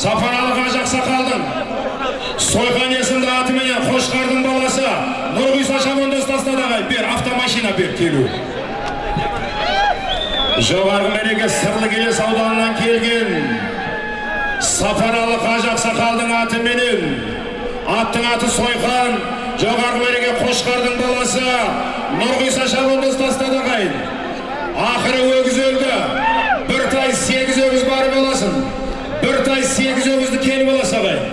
сапаралы қажы ақсақалдың сойқан есімді атыменен қошқардың баласы нұрғиса шабандоз тастады бер автомашина бер келу жоғарғы мереке сырлы келес ауданынан келген сапаралы қажы ақсақалдың атыменен аттың аты сойқан жоғарғы мереке қошқардың баласы нұрғиса шабандоз тастады ағайын ақыры өгіз өлді сегіз өгізді келіп аласың ағайын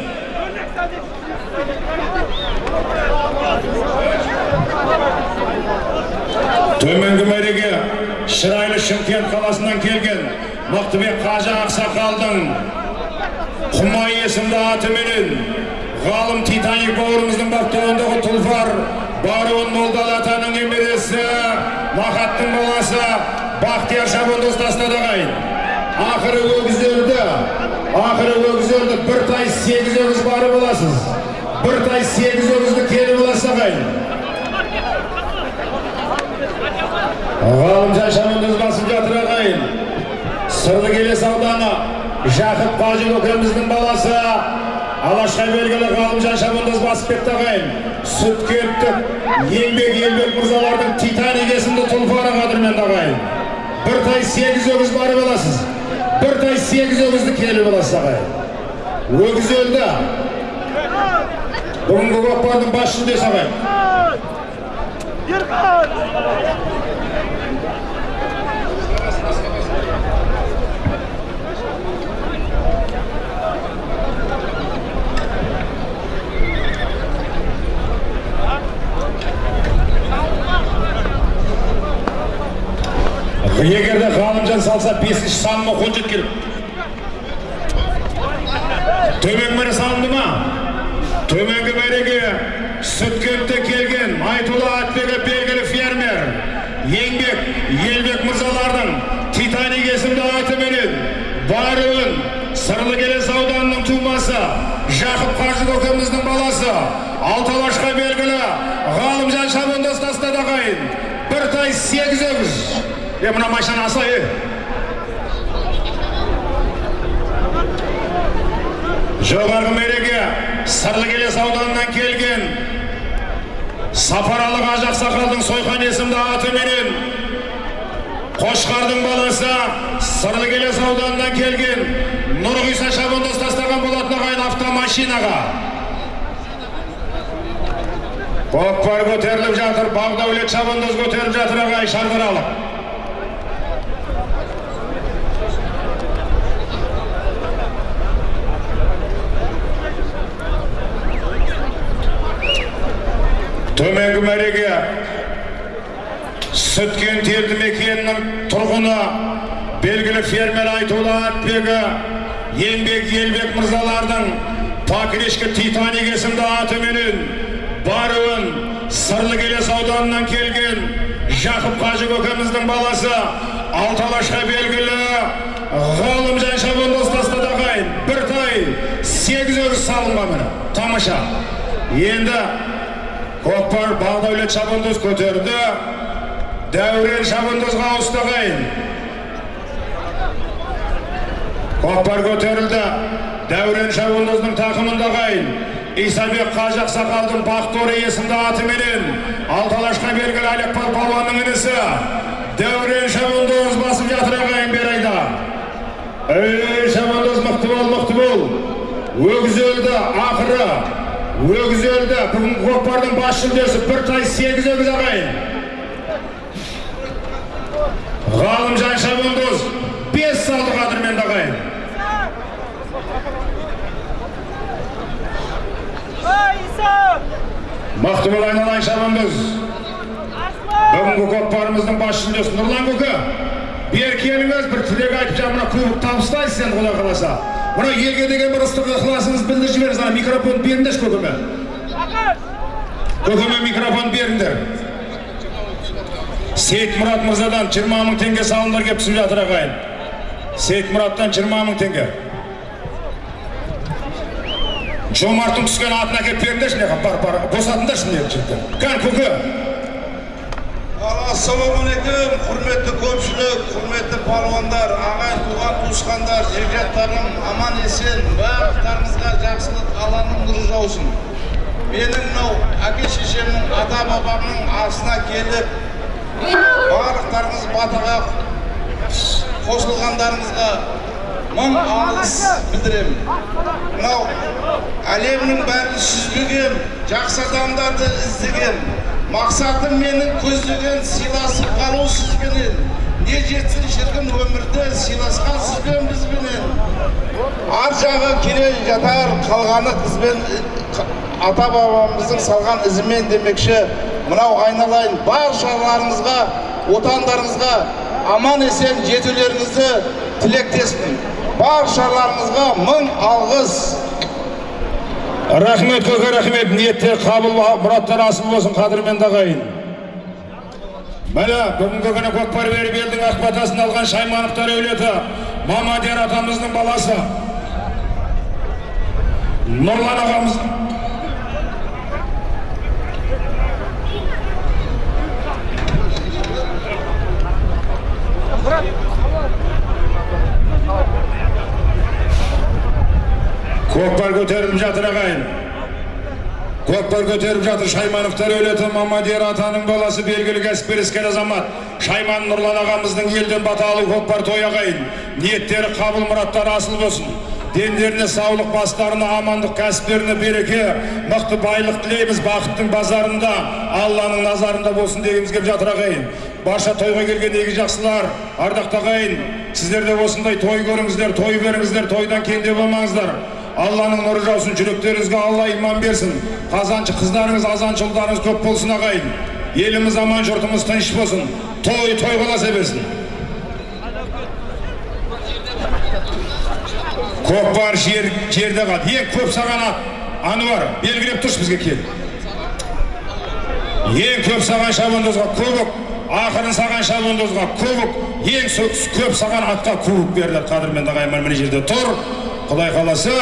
төменгі мәреге шырайлы шымкент қаласынан келген мықтыбек қажы ақсақалдың құмай есімді атыменен ғалым титаник бауырымыздың баптауындағы тұлпар баруын молдалы атаның немересі махаттың баласы бақтияр шабандоз тастады ағайын ақыры өгіз өлді ақыры өгіз өлді бір тай сегіз өгіз барып аласыз бір тай сегіз өгізді келіп аласыз ағайын. Ғалымжан шабандоз басып жатыр ағайын. Сырлы келес ауданы жақып қажы көкеміздің баласы. Алашқа белгілі ғалымжан шабандоз басып кетті ағайын. Сүткенттік еңбек елбек мырзалардың титаник есімді тұлпары қадірменді ағайын. Бір тай сегіз өгіз барып аласыз бір сегіз өгізді келіп аласыз өгіз өлді бүгінгі көкпардың бас жүлдесі ағайын егер де ғалымжан салса бесінші саныма қол төменгі салынды ма? Төменгі мәреге сүткентте келген айтулы атбегі белгілі фермер еңбек елбек мырзалардың титаник есімді атыменен баруын сырлы келес ауданының тумасы жақып қажы көкеміздің баласы алталашқа белгілі ғалымжан шабандоз тастады ағайын бір сегіз өгіз. Е мына машина аса жоғарғы мереке сырлы келес ауданынан келген сапаралы қажы ақсақалдың сойқан есімді атыменен қошқардың баласы сырлы келес ауданынан келген нұрғиса шабандоз тастаған болатын ағайын автомашинаға көкпар көтеріліп жатыр бағдәулет шабандоз көтеріп жатыр ағай шардыралық төменгі мәреге сүткен елді мекенінің тұрғыны белгілі фермер айтулы атбегі еңбек елбек мырзалардың покрешкі титаник есімді атыменен баруын сырлы келес ауданынан келген жақып қажы көкеміздің баласы алталашқа белгілі ғалымжан шабандоз тастады ағайын бір тай сегіз өгіз салынған міне тамаша енді көкпар бағдәулет шабандоз көтерді дәурен шабандозға ауысты ағайын көкпар көтерілді дәурен шабандоздың тақымында ағайын исабек қажы ақсақалдың бақтори есімді атыменен алталашқа белгілі әліппал палуанның інісі дәурен шабандоз басып жатыр ағайын бер айда ей шабандоз мықты бол мықты бол өгіз өлді ақыры өгіз өлді бүгінгі көкпардың бас жүлдесі бір тай сегіз өгіз ағайын ғалымжан шабандоз бес салды қадірменді ағайын мықты бол айналайын шабандоз бүгінгі көкпарымыздың бас жүлдесі нұрлан көке бері келіңіз бір тілек айтып жаңа мына кубок табыстайсыз енді құдай қаласа. Мына елге деген бір ыстық ықыласыңызды білдіріп жіберіңіз ана микрофон беріңдерші көкеме көкеме микрофон беріңдер. Сейітмұрат мырзадан жиырма мың теңге салымдар келіп түсіп жатыр ағайын сейітмұраттан жиырма мың теңге жомарттың түскен атын әкеліп беріңдерші жаққа бар бар босатыңдаршы мына жігіттер кәне көке ассалаумағалейкум құрметті көпшілік құрметті палуандар ағайын туған туысқандар жекжаттарым аман есен барлықтарыңызға жақсылық алланың нұры жаусын менің мынау әке шешемнің ата бабамның асына келіп барлықтарыңыз батаға қосылғандарыңызға мың алғыс білдіремін. Мынау әлемнің бәрін сүзбеген жақсы адамдарды іздеген мақсатым менің көздеген сыйласып қалу сізбенен не жетсін шіркін өмірде сыйласқан сізбен бізбенен ар жағы келе жатар қалғаны қызбен ата бабамыздың салған ізімен демекші мынау айналайын баршаларыңызға отандарыңызға аман есен жетулеріңізді тілектеспін. Баршаларыңызға мың алғыс. Рахмет көке рахмет. Ниеттер қабыл мұраттар асыл болсын қадірменді ағайын міне бүгінгі күні көкпар беріп елдің ақ батасын алған шаймановтар әулеті мамадияр атамыздың баласы. Нұрлан ағамыз көкпар көтеріліп жатыр ағайын. Көкпар көтеріп жатыр шаймановтар әулеті мамадияр атаның баласы белгілі кәсіпкер іскер азамат. Шайман нұрлан ағамыздың елден бата алу көкпар той ағайын. Ниеттері қабыл мұраттары асыл болсын. Дендеріне саулық бастарына амандық кәсіптеріне береке мықты байлық тілейміз бақыттың базарында. Алланың назарында болсын дегіміз келіп жатыр ағайын. Барша тойға келген игі жақсылар? Ардақты ағайын сіздер де осындай той көріңіздер той беріңіздер тойдан кенде болмаңыздар. Алланың нұры жаусын жүректеріңізге алла иман берсін. Қазаншы қыздарыңыз азаншы ұлдарыңыз көп болсын ағайын. Еліміз аман жұртымыз тыныш болсын. Той той қаласа берсін. Көкпар жер жерде қалды ең көп саған ануар белгілеп тұршы бізге кел. Ең көп саған шабандозға кубок ақырын саған шабандозға кубок. Ең көп саған атқа кубок берді қадірменді ағайын мына жерде тұр. Құдай қаласа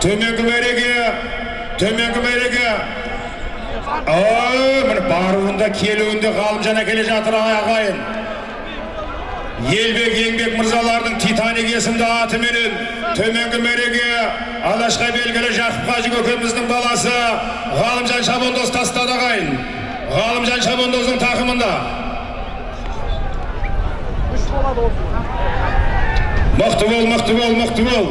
төменгі мәреге төменгі мәреге міне баруында келуінде ғалымжан әкеле жатыр ағайын. Елбек еңбек мырзалардың титаник есімді атыменен төменгі мәреге алашқа белгілі жақып қажы көкеміздің баласы ғалымжан шабандоз тастады ағайын. Ғалымжан шабандоздың тақымында. Мықты бол мықты бол мықты бол.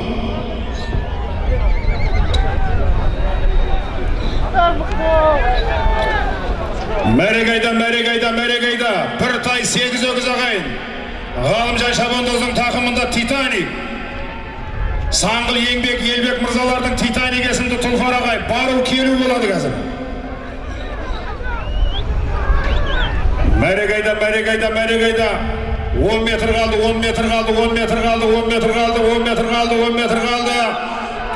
Мәреге айда мәреге айда мәреге айда бір тай сегіз өгіз ағайын. Ғалымжан шабандоздың тақымында титаник. Саңғыл еңбек елбек мырзалардың титаник есімді тұлпар ағай бару келу болады қазір. Мәреге айда мәреге айда мәреге айда он метр қалды он метр қалды он метр қалды он метр қалды он метр қалды он метр қалды.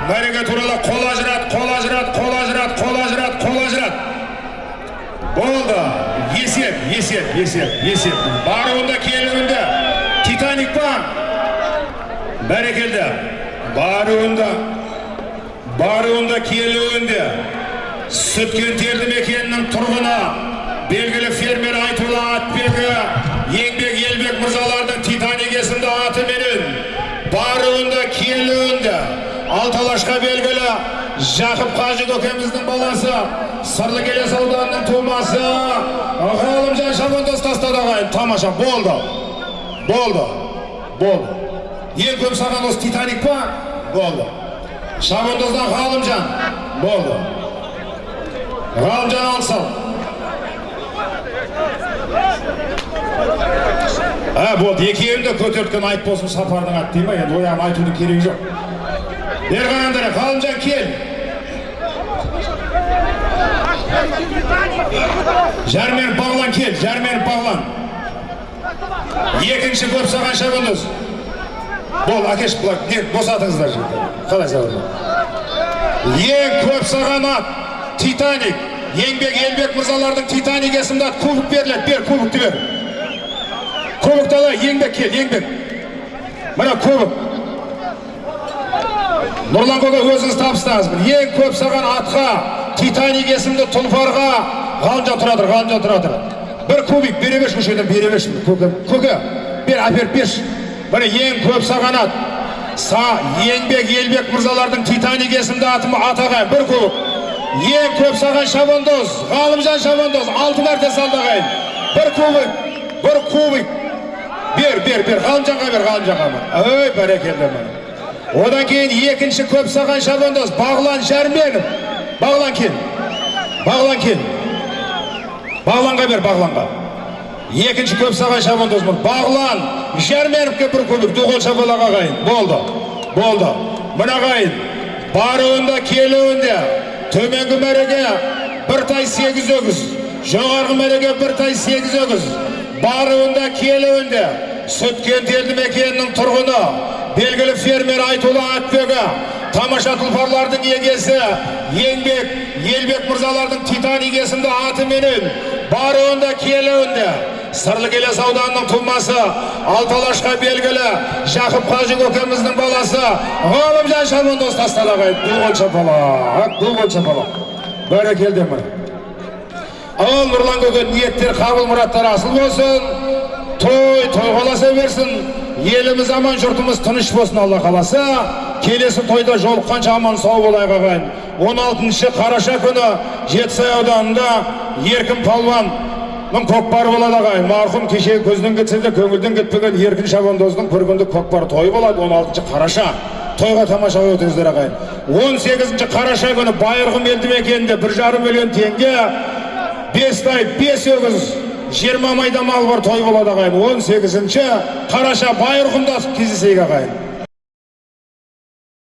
Мәреге туралы қол ажырат қол ажырат қол ажырат қол ажырат қол ажырат. Болды. Есеп есеп есеп есеп. Баруында келуінде. Титаник па бәрекелді баруында баруында келуінде сүткен терді мекенінің тұрғыны белгілі фермер айтулы атбегі еңбек елбек мырзалардың титаник есімді атыменен баруында келуінде алталашқа белгілі жақып қажы көкеміздің баласы сырлы келес ауданының тумасы ғалымжан шабандоз тастады ағайын тамаша болды болды болды ең көп саған осы титаник па болды шабандоздан ғалымжан болды ғалымжан алыс ал а болды екеуін де көтерткен айып болсын сапардың аты дей ма енді ояғын айтудың керегі жоқ бері қараңдар ғалымжан кел жармен бағлан кел жармен бағлан екінші көп саған шабандоз бол әкеш былай не босатыңыздар қалай саған ең көп саған ат титаник еңбек елбек мырзалардың титаник есімді ат кубок беріледі. Бер кубокты бер. Кубокты ала еңбек кел еңбек. Мына кубок. Нұрлан көке өзіңіз табыстаңыз ең көп саған атқа титаник есімді тұлпарға ғалымжан тұра тұр ғалымжан тұра тұр. Бір кубик бере берші осы жерден бере берші көке көке бер әперіп берші міне ең көп сағанат са еңбек елбек мырзалардың титаник есімді атым атаған бір кубик ең көп саған шабандоз ғалымжан шабандоз алты мәрте салды ағайын бір кубик бір кубик бер бер бер ғалымжанға бер ғалымжанға ой бәрекелді одан кейін екінші көп саған шабандоз бағлан жәрменов бағлан кел бағлан кел бағланға бер бағланға екінші көп саған шабандоз бұл бағлан жәрменовке бір кубик дуғол шапалақ ағайын болды болды мына ағайын баруында келуінде төменгі мәреге бір тай сегіз өгіз жоғарғы мәреге бір тай сегіз өгіз баруында келуінде сүткент елді мекенінің тұрғыны белгілі фермер айтулы атбегі тамаша тұлпарлардың егесі еңбек елбек мырзалардың титаник есімді атыменен баруында келуінде сырлы келес ауданының тумасы алталашқа белгілі жақып қажы көкеміздің баласы ғалымжан шабандоз ағайын дуғол шапалақ дуғол шапалақ бәрекелді міне ал нұрлан көке ниеттер қабыл мұраттар асыл болсын той тойғаласа берсін еліміз аман жұртымыз тыныш болсын алла қаласа келесі тойда жолыққанша аман сау болайық ағайын 16 қараша күні жетісай ауданында еркін палуан көкпары болады ағайын марқұм кеше көзден кетсе де көңілден кетпеген еркін шабандоздың бір күндік көкпар тойы болады 16 қараша тойға тамаша өтіңіздер ағайын 18 қараша күні байырғым елді мекенінде бір жарым миллион теңге бес тай бес өгіз жиырма майда мал бар той болады ағайын. он сегізінші қараша байырқұмда кездесейік ағайын.